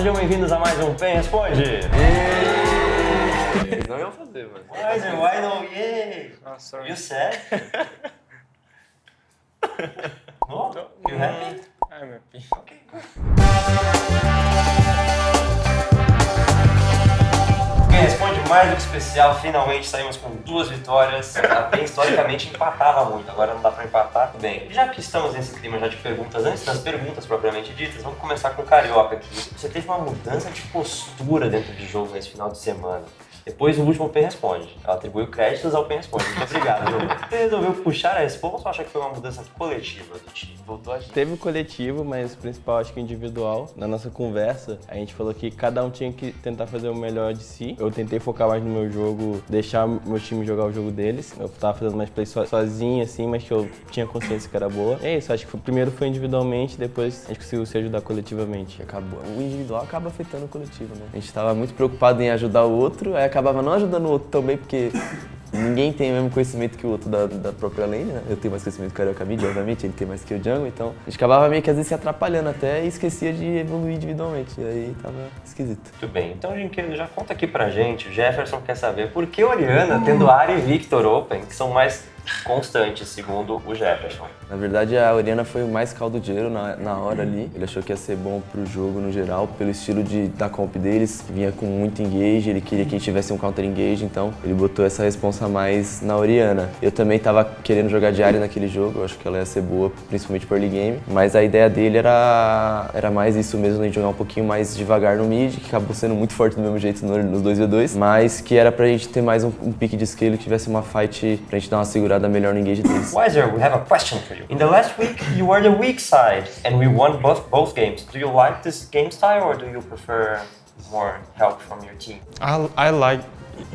sejam bem-vindos a mais um Pen Responde. Eles não iam fazer, mano. Wiser, why no yay? Oh, sorry. You said? no? You happy? I'm happy. Quem responde mais do que especial, finalmente saímos com duas vitórias. A PEN historicamente empatava muito, agora não dá pra empatar. Bem, já que estamos nesse clima já de perguntas, antes das perguntas propriamente ditas, vamos começar com o Carioca aqui. Você teve uma mudança de postura dentro do jogo nesse final de semana. Depois o último Pen Responde. Ela atribuiu créditos ao Pen Responde. Muito obrigado, João. Você resolveu puxar a resposta ou acha que foi uma mudança coletiva do time? Voltou a gente. Teve o coletivo, mas o principal acho que individual. Na nossa conversa, a gente falou que cada um tinha que tentar fazer o melhor de si. Eu tentei focar mais no meu jogo, deixar meu time jogar o jogo deles. Eu tava fazendo mais play so- sozinho, assim, mas que eu tinha consciência que era boa. É isso, acho que foi- primeiro foi individualmente, depois a gente conseguiu se ajudar coletivamente. Acabou. O individual acaba afetando o coletivo, né? A gente tava muito preocupado em ajudar o outro, aí acabava não ajudando o outro também, porque ninguém tem o mesmo conhecimento que o outro da, da própria lane, né? Eu tenho mais conhecimento que o Carioca Mid, obviamente, ele tem mais que o Jungle, então a gente acabava meio que às vezes se atrapalhando até e esquecia de evoluir individualmente, e aí tava esquisito. Muito bem, então, Jinquedo, já conta aqui pra gente. O Jefferson quer saber por que Oriana, tendo Ari e Victor Open, que são mais constantes, segundo o Jefferson. Na verdade, a Oriana foi o mais caldo de ouro na, na hora ali. Ele achou que ia ser bom pro jogo no geral, pelo estilo de, da comp deles. Vinha com muito engage, ele queria que tivesse um counter engage, então ele botou essa responsa mais na Oriana. Eu também tava querendo jogar de área naquele jogo, eu acho que ela ia ser boa, principalmente por early game. Mas a ideia dele era, era mais isso mesmo, de jogar um pouquinho mais devagar no mid, que acabou sendo muito forte do mesmo jeito no- nos 2v2. Mas que era pra gente ter mais um, um pique de scale, que tivesse uma fight pra gente dar uma segurada melhor no engage deles. Wiser, we have a question for you. In the last week, you were the weak side, and we won both both games. Do you like this game style, or do you prefer more help from your team? I, I like.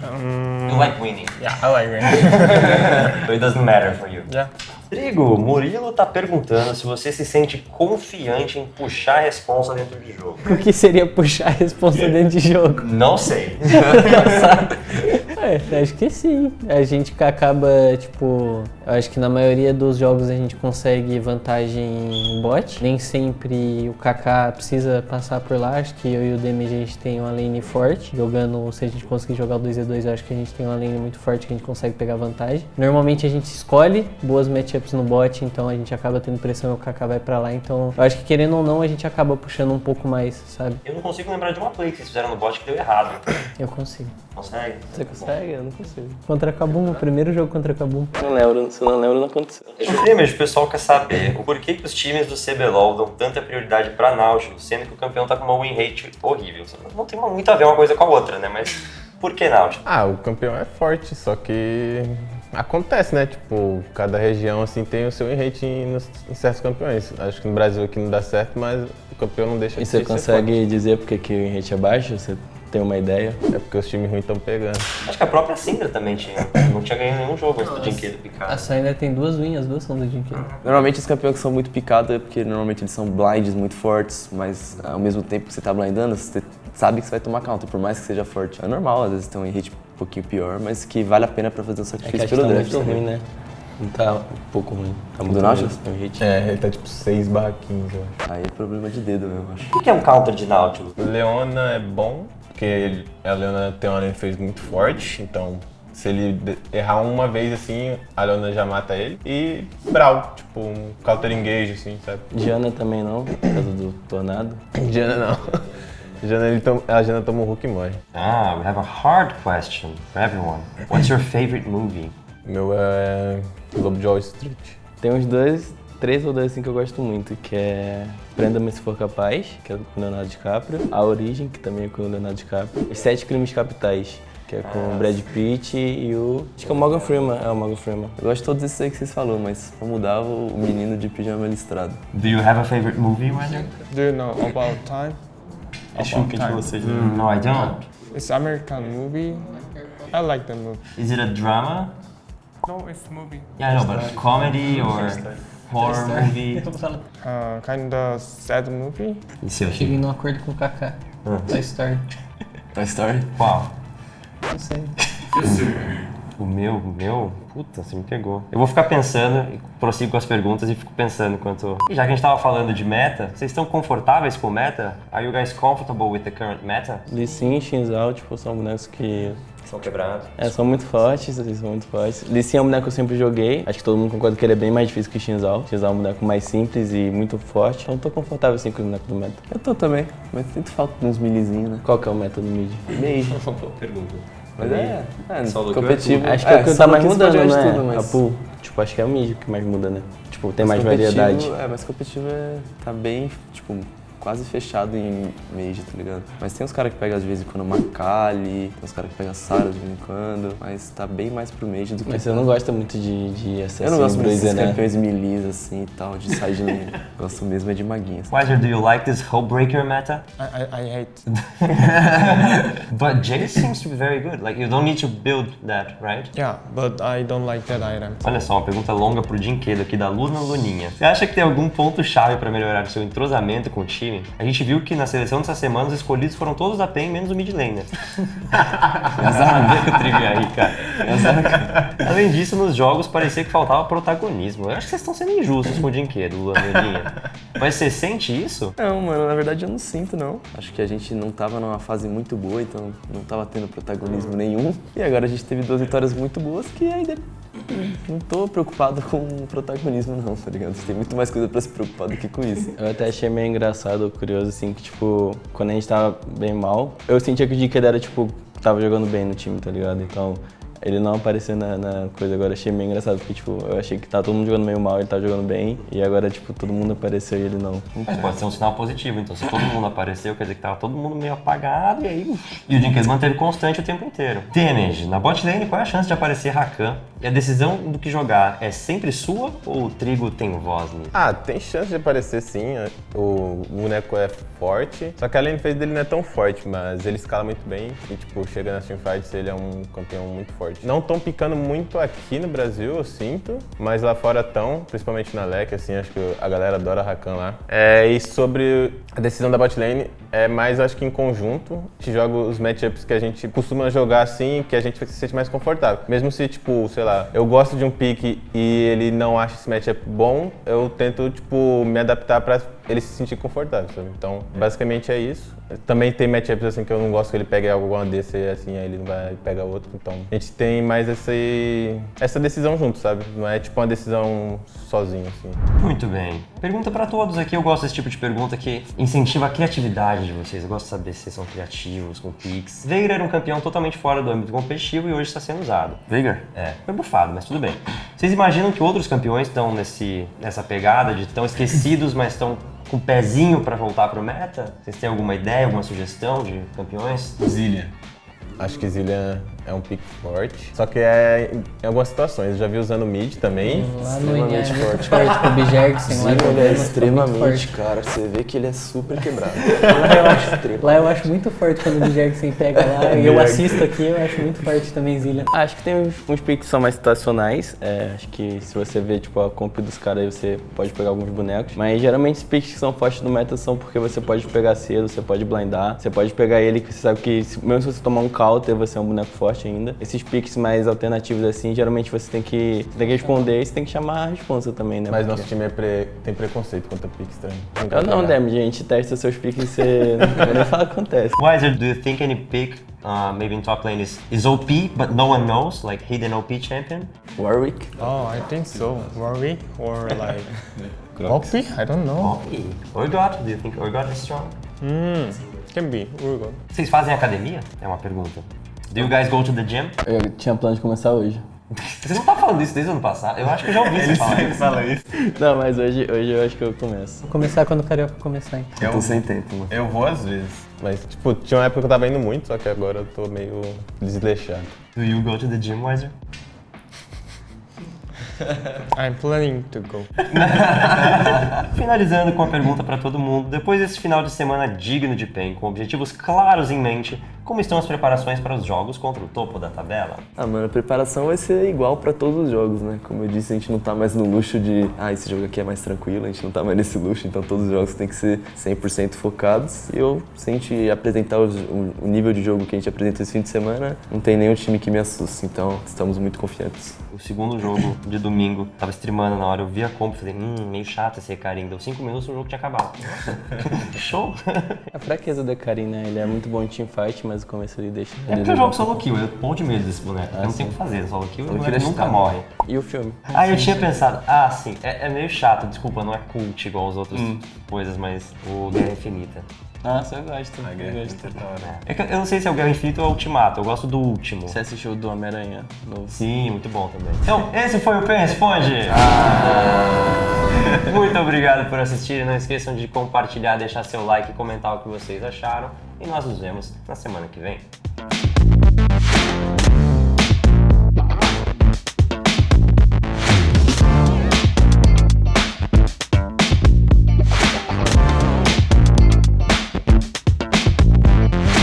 Um, You like winning, Yeah, I like winning. so it doesn't matter for you. yeah. Rodrigo, Murilo tá perguntando se você se sente confiante em puxar a responsa dentro de jogo. O que seria puxar a responsa dentro de jogo? Não sei. É, acho que sim. A gente acaba, tipo, eu acho que na maioria dos jogos a gente consegue vantagem em bot. Nem sempre o Kaká precisa passar por lá. Acho que eu e o Demi a gente tem uma lane forte. Jogando, se a gente conseguir jogar o 2v2, eu acho que a gente tem uma lane muito forte que a gente consegue pegar vantagem. Normalmente a gente escolhe boas matchups no bot, então a gente acaba tendo pressão e o Kaká vai pra lá. Então eu acho que querendo ou não, a gente acaba puxando um pouco mais, sabe? Eu não consigo lembrar de uma play que vocês fizeram no bot que deu errado. Eu consigo. Consegue? Você consegue? Eu não consigo. Contra Kabum, o primeiro jogo contra Kabum. Não lembro, se não lembro, não aconteceu. Damage, o pessoal quer saber o porquê que os times do CBLOL dão tanta prioridade pra Nautilus, sendo que o campeão tá com uma win rate horrível. Não tem muito a ver uma coisa com a outra, né? Mas por que Nautilus? Ah, o campeão é forte, só que acontece, né? Tipo, cada região assim tem o seu rate em, nos- em certos campeões. Acho que no Brasil aqui não dá certo, mas o campeão não deixa E de você ser consegue dizer porque que o rate é baixo? Você tem uma ideia? É porque os times ruins estão pegando. Acho que a própria Syndra também tinha. Não tinha ganho nenhum jogo antes do Jinquedo A picar. Syndra tem duas wins, as duas são do Jinky. Normalmente os campeões que são muito picados é porque normalmente eles são blinds muito fortes, mas ao mesmo tempo que você tá blindando, você sabe que você vai tomar counter, por mais que seja forte. É normal, às vezes tem um hit um pouquinho pior, mas que vale a pena pra fazer um É que sacrifício acho que pelo tá draft. muito ruim, né? Não tá um pouco ruim. Tá muito Do Nautilus? É, ele tá tipo 6 barra 15, eu acho. Aí é problema de dedo mesmo, acho. O que é um counter de Nautilus? Leona é bom, porque a Leona tem uma lane phase muito forte, então se ele errar uma vez assim, a Leona já mata ele. E Brawl, tipo um counter engage assim, sabe? Diana também não, por causa do tornado. Jana não. Jana, ele tom- a Jana toma um hook e morre. Ah, we have a hard question for everyone. What's your favorite movie? Meu é Lobo de Wall Street. Tem uns dois, três ou dois assim que eu gosto muito, que é Prenda-me se for capaz, que é com o Leonardo DiCaprio. A Origem, que também é com o Leonardo DiCaprio. Os Sete Crimes Capitais, que é com o Brad Pitt e o... Acho que é o Morgan Freeman, é o Morgan Freeman. Eu gosto de todos esses aí que vocês falaram, mas pra mudar o o menino de pijama listrado. Do you have a favorite movie, Weather? Do you know about time? About time. Mm, no, I don't. It's American movie. I like the movie. Is it a drama? No, it's movie. Yeah, I know, but quality or horror movie? Uh, kind of sad movie. E seu? Cheguei num acordo com o Kaká. Toy Story. Toy Story? Qual? Não sei. O meu, o meu? Puta, você me pegou. Eu vou ficar pensando e prossigo com as perguntas e fico pensando enquanto. E já que a gente tava falando de meta, vocês estão confortáveis com o meta? Are you guys comfortable with the current meta? Lee Sin e Shinzal, tipo, são bonecos que São quebrados. É, são muito fortes, eles são muito fortes. Lee Sin é um boneco que eu sempre joguei. Acho que todo mundo concorda que ele é bem mais difícil que Shinzal. Shinzal é um boneco mais simples e muito forte. Então eu tô confortável assim com o boneco do meta. Eu tô também, mas sinto falta de uns milizinhos, né? Qual que é o meta do mid? Meio. Pergunta. Mas é, é Solo competitivo. é Acho que é o que tá solo mais mudando, de né? tudo, mas- A pool. Tipo, acho que é o mid que mais muda, né? Tipo, tem mais Competitivo- variedade. É, mas competitivo é, tá bem, tipo, quase fechado em Mage, tá ligado? Mas tem uns caras que pegam às vezes em quando Makali, tem uns caras que pegam Sara de vez em quando, mas tá bem mais pro Mage do que... Mas você não gosta muito de, de Assassin Eu não gosto muito desses né? campeões melis assim e tal, de side lane. gosto mesmo é de maguinhas. Wiser, do you like this Hullbreaker meta? I, I, I hate... But Jace seems to be very good. Like, you don't need to build that, right? Yeah, but I don't like that item. Olha só, uma pergunta longa pro Dinquedo aqui da Luna Luninha. Você acha que tem algum ponto-chave pra melhorar o seu entrosamento com o time? A gente viu que na seleção dessa semana os escolhidos foram todos da PEN, menos o mid laner. Azar ver com o trivia aí, cara. Além disso, nos jogos parecia que faltava protagonismo. Eu acho que vocês estão sendo injustos com o Dinquedo, Luninha. Mas você sente isso? Não, mano, na verdade eu não sinto, não. Acho que a gente não tava numa fase muito boa, então não tava tendo protagonismo nenhum. E agora a gente teve duas vitórias muito boas que ainda não tô preocupado com o protagonismo, não, tá ligado? Tem muito mais coisa pra se preocupar do que com isso. Eu até achei meio engraçado, curioso, assim, que, tipo, quando a gente tava bem mal, eu sentia que o Dickhead era, tipo, tava jogando bem no time, tá ligado? Então, ele não apareceu na, na coisa agora, achei meio engraçado, porque, tipo, eu achei que tava todo mundo jogando meio mal, ele tava jogando bem, e agora, tipo, todo mundo apareceu e ele não. Mas pode ser um sinal positivo, então se todo mundo apareceu, quer dizer que tava todo mundo meio apagado e aí. E o Dinquedo manteve constante o tempo inteiro. Damage, na bot lane, qual é a chance de aparecer Rakan? E a decisão do que jogar é sempre sua ou o trigo tem voz nisso? Ah, tem chance de aparecer sim. O boneco é forte. Só que a lane phase dele não é tão forte, mas ele escala muito bem. E, tipo, chega nas teamfights, ele é um campeão muito forte. Não tão picando muito aqui no Brasil, eu sinto. Mas lá fora tão, principalmente na LEC, assim, acho que a galera adora Rakan lá. É, e sobre a decisão da bot lane, é mais, acho que em conjunto. A gente joga os matchups que a gente costuma jogar assim, que a gente se sente mais confortável. Mesmo se, tipo, sei lá, eu gosto de um pick e ele não acha esse matchup bom, eu tento, tipo, me adaptar pra ele se sentir confortável, sabe? Então, basicamente é isso. Também tem matchups assim que eu não gosto que ele pegue alguma DC assim, aí ele não vai pegar outro. Então, a gente tem mais esse, essa decisão junto, sabe? Não é tipo uma decisão sozinho, assim. Muito bem. Pergunta pra todos aqui, eu gosto desse tipo de pergunta que incentiva a criatividade de vocês. Eu gosto de saber se vocês são criativos, com picks. Veigar era um campeão totalmente fora do âmbito competitivo e hoje está sendo usado. Veigar? É, foi bufado, mas tudo bem. Vocês imaginam que outros campeões estão nesse, nessa pegada de tão esquecidos, mas estão o pezinho pra voltar pro meta? Vocês têm alguma ideia, alguma sugestão de campeões? Zillian. Acho que Zillian é um pick forte. Só que é em algumas situações. Eu já vi usando mid também. Lá no é muito forte com o Bijergsen lá Zillian, ele é extremamente, forte. cara. Você vê que ele é super quebrado. Lá eu, acho, lá eu acho muito forte quando o Bijergsen pega lá e eu assisto aqui, eu acho muito forte também Zillian. Ah, Acho que tem uns, uns picks que são mais situacionais. É, acho que se você ver tipo, a comp dos caras aí, você pode pegar alguns bonecos. Mas geralmente os picks que são fortes no meta são porque você pode pegar cedo, você pode blindar, você pode pegar ele que você sabe que se- mesmo se você tomar um counter, você é um boneco forte ainda. Esses picks mais alternativos assim, geralmente você tem que, você tem que responder e você tem que chamar a responsa também, né? Mas Porque- nosso time é pre- tem preconceito contra pick estranho. Eu não, a gente testa seus picks e você nem falar o que acontece. Wiser, do you think any pick, uh, maybe in top lane, is, is OP, but no one knows, like hidden OP champion? Warwick? Oh, I think so. Warwick or like Poppy? I don't know. OP. Urgot, do you think Urgot is strong? Hmm, can be. Urgot. Vocês fazem academia? É uma pergunta. Do you guys go to the gym? Eu tinha plano de começar hoje. Você não tá falando isso desde o ano passado? Eu acho que eu já ouvi você falar isso. fala isso. Não, mas hoje, hoje eu acho que eu começo. Vou começar quando o Carioca começar, então. Eu tô sem tempo, mano. Eu vou às vezes. Mas, tipo, tinha uma época que eu tava indo muito, só que agora eu tô meio desleixado. Do you go to the gym, Wiser? I'm planning to go. Finalizando com a pergunta para todo mundo, depois desse final de semana digno de PEN, com objetivos claros em mente, como estão as preparações para os jogos contra o topo da tabela? Ah, mano, a preparação vai ser igual pra todos os jogos, né? Como eu disse, a gente não tá mais no luxo de, ah, esse jogo aqui é mais tranquilo, a gente não tá mais nesse luxo, então todos os jogos têm que ser 100% focados. E eu, se a gente apresentar os- o, o nível de jogo que a gente apresenta esse fim de semana, não tem nenhum time que me assuste, então estamos muito confiantes. O segundo jogo de domingo, tava streamando na hora, eu vi a comp e falei, hum, meio chato esse Recarim. Deu 5 minutos e o jogo tinha acabado. Show! A fraqueza do Karim, né? Ele é muito bom em teamfight, mas o começo ele deixa. É porque eu jogo solo kill, eu morro de medo desse boneco. eu não tenho o que fazer, solo kill, Solo kill nunca morre. E o filme? Ah, eu tinha pensado, ah, sim, é, é meio chato, desculpa, não é cult igual as outras coisas, mas o Guerra Infinita. Nossa, eu gosto. A eu gosto. é eu não sei se é o Guerra Infinita ou o Ultimato, eu gosto do último. Você assistiu o do Homem-Aranha? Sim, muito bom também. Então, esse foi o Pen Responde. Muito obrigado por assistir. Não esqueçam de compartilhar, deixar seu like e comentar o que vocês acharam. E nós nos vemos na semana que vem.